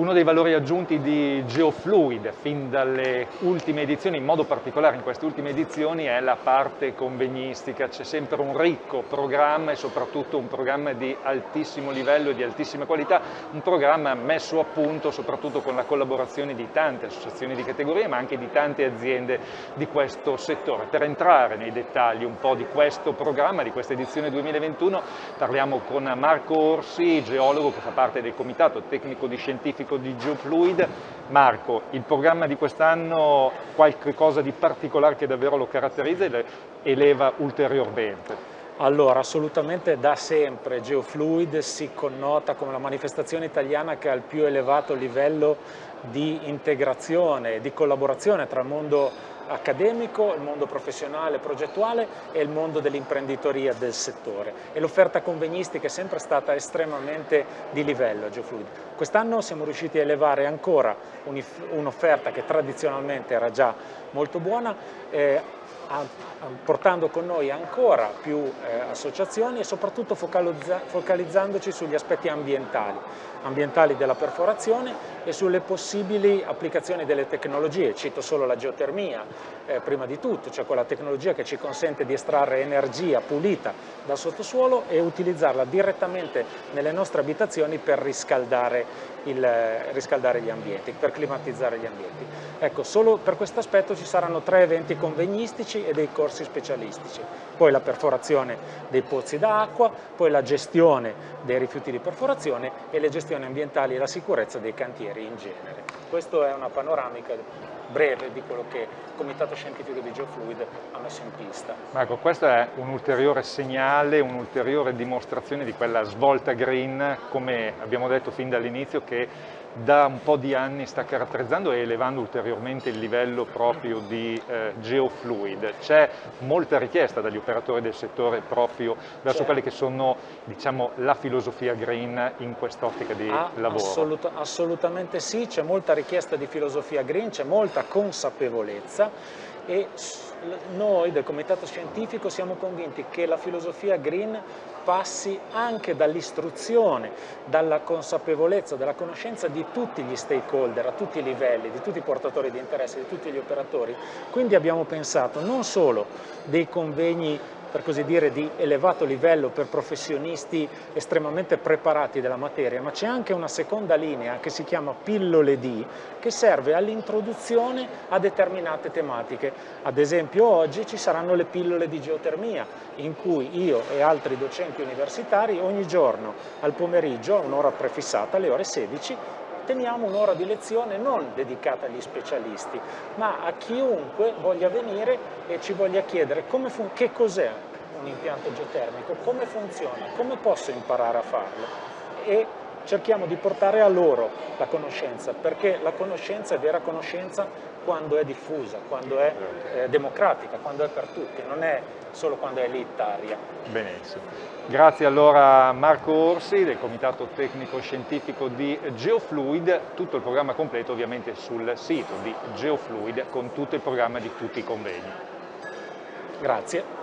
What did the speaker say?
Uno dei valori aggiunti di GeoFluid, fin dalle ultime edizioni, in modo particolare in queste ultime edizioni, è la parte convegnistica. C'è sempre un ricco programma e soprattutto un programma di altissimo livello e di altissima qualità, un programma messo a punto soprattutto con la collaborazione di tante associazioni di categoria, ma anche di tante aziende di questo settore. Per entrare nei dettagli un po' di questo programma, di questa edizione 2021, parliamo con Marco Orsi, geologo che fa parte del Comitato Tecnico di Scientifico tecnico di GeoFluid. Marco, il programma di quest'anno qualche cosa di particolare che davvero lo caratterizza e le eleva ulteriormente? Allora, assolutamente da sempre GeoFluid si connota come la manifestazione italiana che ha il più elevato livello di integrazione e di collaborazione tra il mondo accademico, il mondo professionale progettuale e il mondo dell'imprenditoria del settore e l'offerta convegnistica è sempre stata estremamente di livello a Geofluid. Quest'anno siamo riusciti a elevare ancora un'offerta che tradizionalmente era già molto buona eh, portando con noi ancora più eh, associazioni e soprattutto focalizzandoci sugli aspetti ambientali, ambientali della perforazione e sulle possibili applicazioni delle tecnologie. Cito solo la geotermia, eh, prima di tutto, cioè quella tecnologia che ci consente di estrarre energia pulita dal sottosuolo e utilizzarla direttamente nelle nostre abitazioni per riscaldare, il, riscaldare gli ambienti, per climatizzare gli ambienti. Ecco, solo per questo aspetto ci saranno tre eventi convegnistici e dei corsi specialistici, poi la perforazione dei pozzi d'acqua, poi la gestione dei rifiuti di perforazione e le gestioni ambientali e la sicurezza dei cantieri in genere. Questa è una panoramica breve di quello che il Comitato Scientifico di Geofluid ha messo in pista. Marco, questo è un ulteriore segnale, un'ulteriore dimostrazione di quella svolta green, come abbiamo detto fin dall'inizio, che da un po' di anni sta caratterizzando e elevando ulteriormente il livello proprio di eh, geofluid. C'è molta richiesta dagli operatori del settore proprio verso quelle che sono diciamo, la filosofia green in quest'ottica di ah, lavoro. Assolut assolutamente sì, c'è molta richiesta di filosofia green, c'è molta consapevolezza e noi del Comitato Scientifico siamo convinti che la filosofia green passi anche dall'istruzione, dalla consapevolezza, dalla conoscenza di tutti gli stakeholder, a tutti i livelli, di tutti i portatori di interesse, di tutti gli operatori. Quindi abbiamo pensato non solo dei convegni per così dire, di elevato livello per professionisti estremamente preparati della materia, ma c'è anche una seconda linea che si chiama pillole D, che serve all'introduzione a determinate tematiche. Ad esempio oggi ci saranno le pillole di geotermia, in cui io e altri docenti universitari ogni giorno al pomeriggio, a un'ora prefissata, alle ore 16, teniamo un'ora di lezione non dedicata agli specialisti, ma a chiunque voglia venire e ci voglia chiedere che cos'è un impianto geotermico, come funziona, come posso imparare a farlo. E cerchiamo di portare a loro la conoscenza, perché la conoscenza è vera conoscenza quando è diffusa, quando è eh, democratica, quando è per tutti, non è solo quando è elitaria. Benissimo. Grazie allora a Marco Orsi del Comitato Tecnico Scientifico di Geofluid, tutto il programma completo ovviamente sul sito di Geofluid con tutto il programma di tutti i convegni. Grazie.